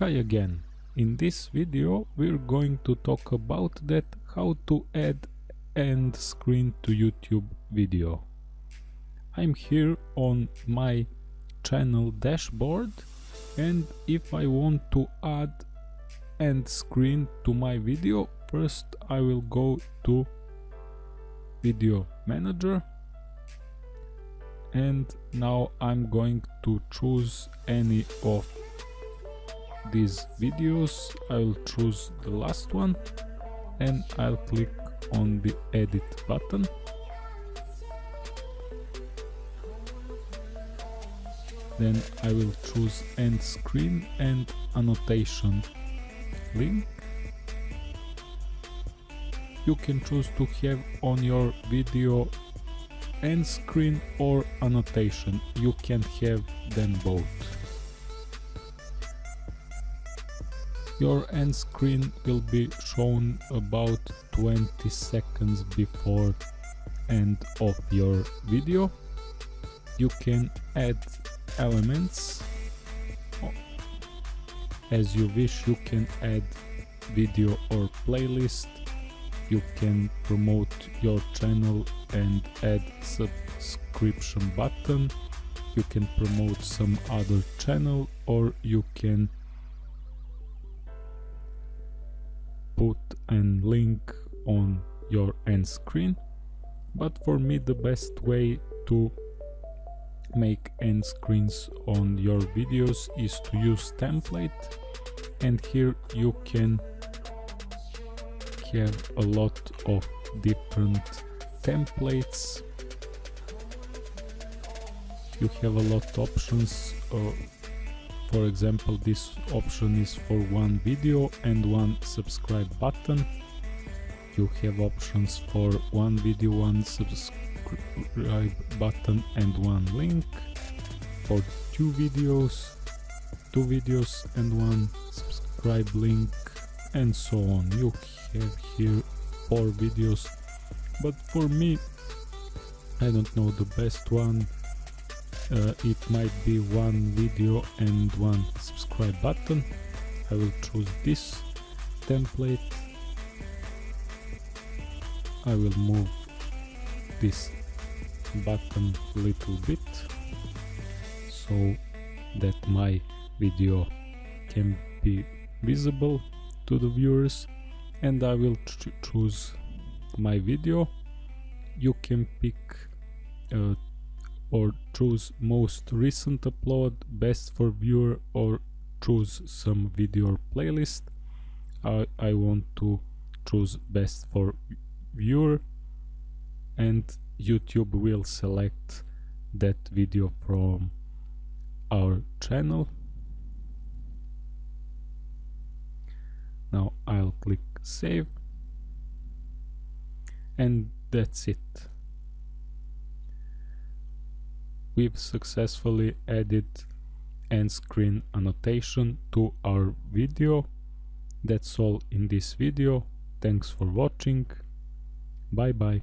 Hi again. In this video we're going to talk about that how to add end screen to YouTube video. I'm here on my channel dashboard and if I want to add end screen to my video first I will go to video manager and now I'm going to choose any of these videos I'll choose the last one and I'll click on the edit button. Then I will choose end screen and annotation link. You can choose to have on your video end screen or annotation. You can have them both your end screen will be shown about 20 seconds before end of your video. You can add elements. As you wish you can add video or playlist. You can promote your channel and add subscription button. You can promote some other channel or you can put a link on your end screen but for me the best way to make end screens on your videos is to use template and here you can have a lot of different templates. You have a lot of options uh, for example this option is for one video and one subscribe button. You have options for one video one subscribe button and one link. For two videos two videos and one subscribe link and so on. You have here four videos but for me I don't know the best one uh, it might be one video and one subscribe button. I will choose this template. I will move this button a little bit so that my video can be visible to the viewers. And I will ch choose my video. You can pick uh, or choose most recent upload best for viewer or choose some video playlist. I, I want to choose best for viewer and YouTube will select that video from our channel. Now I'll click save and that's it we've successfully added end screen annotation to our video. That's all in this video. Thanks for watching. Bye bye